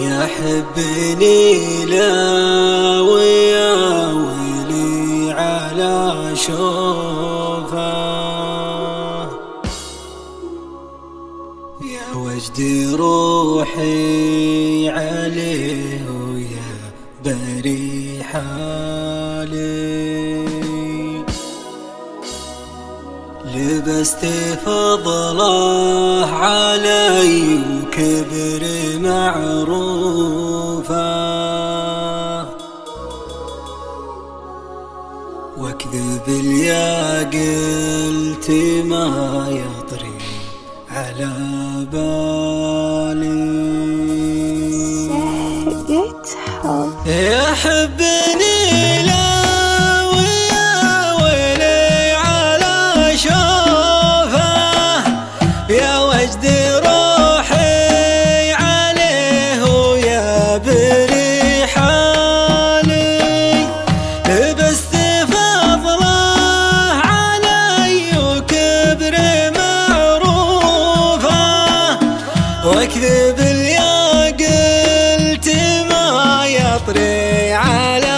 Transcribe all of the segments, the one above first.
يا حبني لا ويا ويلي على شوفه يا وجدي روحي عليه ويا بريحة. لبست فضله علي وكبر معروفه واكذب يا قلت ما يطري على بالي. يحبني على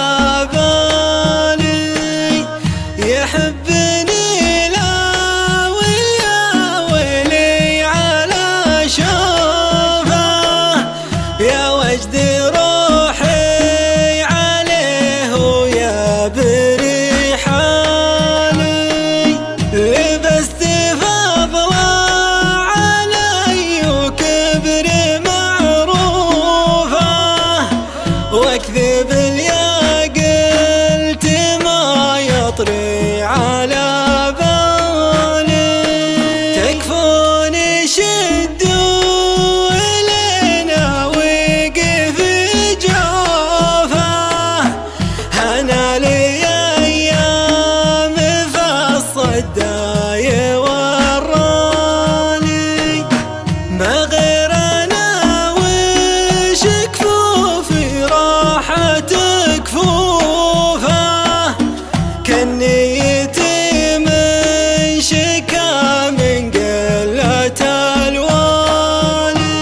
حنيتي من شكا من قلة الوالي.